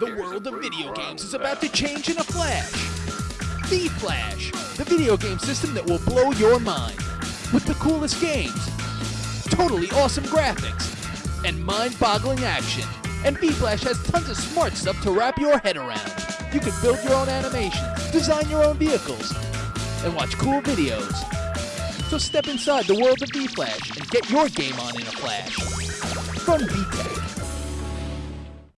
The world of video games is about to change in a flash. The Flash, the video game system that will blow your mind. With the coolest games, totally awesome graphics, and mind-boggling action. And V-Flash has tons of smart stuff to wrap your head around. You can build your own animations, design your own vehicles, and watch cool videos. So step inside the world of V-Flash and get your game on in a flash. From VTech.